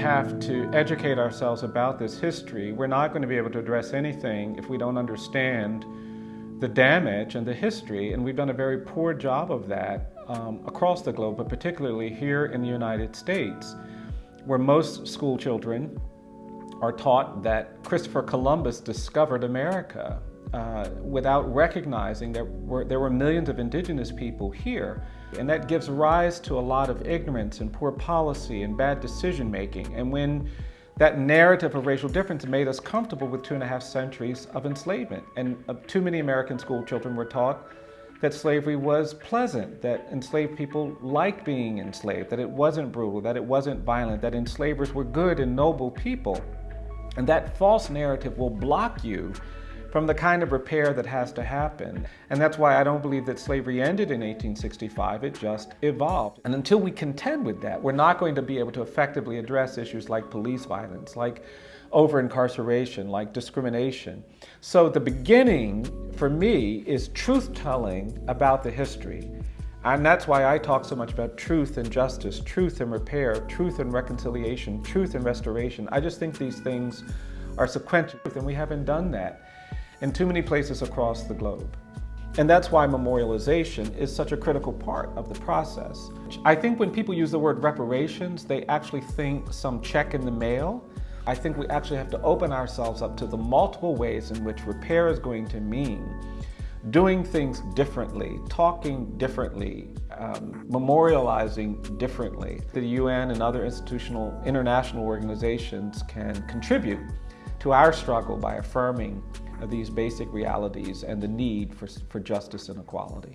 have to educate ourselves about this history. We're not going to be able to address anything if we don't understand the damage and the history, and we've done a very poor job of that um, across the globe, but particularly here in the United States, where most school children are taught that Christopher Columbus discovered America uh, without recognizing that were, there were millions of indigenous people here. And that gives rise to a lot of ignorance and poor policy and bad decision making. And when that narrative of racial difference made us comfortable with two and a half centuries of enslavement. And uh, too many American school children were taught that slavery was pleasant, that enslaved people liked being enslaved, that it wasn't brutal, that it wasn't violent, that enslavers were good and noble people. And that false narrative will block you from the kind of repair that has to happen. And that's why I don't believe that slavery ended in 1865, it just evolved. And until we contend with that, we're not going to be able to effectively address issues like police violence, like over-incarceration, like discrimination. So the beginning, for me, is truth-telling about the history. And that's why I talk so much about truth and justice, truth and repair, truth and reconciliation, truth and restoration. I just think these things are sequential, and we haven't done that in too many places across the globe. And that's why memorialization is such a critical part of the process. I think when people use the word reparations, they actually think some check in the mail. I think we actually have to open ourselves up to the multiple ways in which repair is going to mean doing things differently, talking differently, um, memorializing differently. The UN and other institutional international organizations can contribute to our struggle by affirming these basic realities and the need for, for justice and equality.